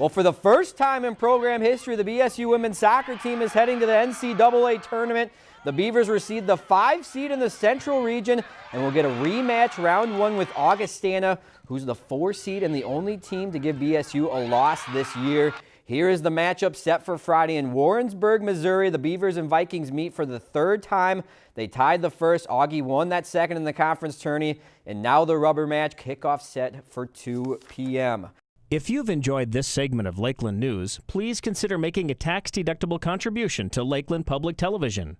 Well, for the first time in program history, the BSU women's soccer team is heading to the NCAA tournament. The Beavers received the five seed in the Central region and will get a rematch round one with Augustana, who's the four seed and the only team to give BSU a loss this year. Here is the matchup set for Friday in Warrensburg, Missouri. The Beavers and Vikings meet for the third time. They tied the first. Augie won that second in the conference tourney. And now the rubber match kickoff set for 2 p.m. If you've enjoyed this segment of Lakeland News, please consider making a tax-deductible contribution to Lakeland Public Television.